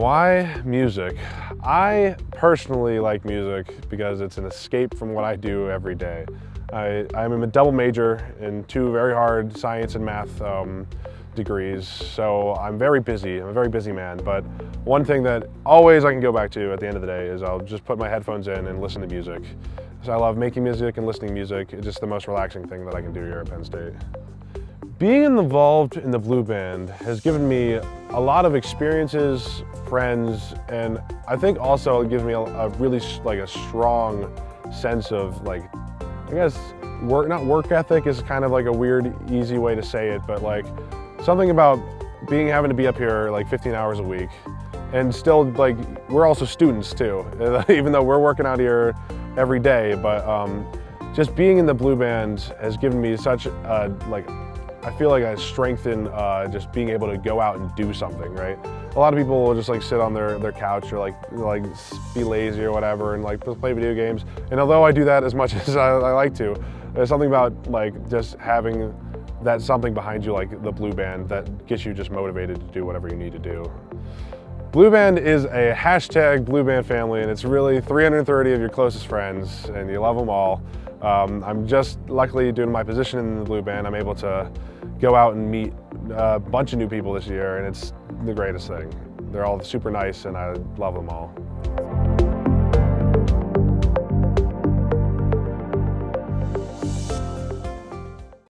Why music? I personally like music because it's an escape from what I do every day. I, I'm a double major in two very hard science and math um, degrees, so I'm very busy. I'm a very busy man, but one thing that always I can go back to at the end of the day is I'll just put my headphones in and listen to music. So I love making music and listening to music. It's just the most relaxing thing that I can do here at Penn State. Being involved in the Blue Band has given me a lot of experiences, friends, and I think also it gives me a, a really like a strong sense of like, I guess work, not work ethic is kind of like a weird, easy way to say it, but like something about being having to be up here like 15 hours a week and still like, we're also students too, even though we're working out here every day, but um, just being in the Blue Band has given me such a like I feel like I strengthen uh, just being able to go out and do something, right? A lot of people will just like sit on their, their couch or like like be lazy or whatever and like play video games. And although I do that as much as I, I like to, there's something about like just having that something behind you like the Blue Band that gets you just motivated to do whatever you need to do. Blue Band is a hashtag Blue Band family and it's really 330 of your closest friends and you love them all. Um, I'm just luckily to my position in the Blue Band, I'm able to go out and meet a bunch of new people this year and it's the greatest thing. They're all super nice and I love them all.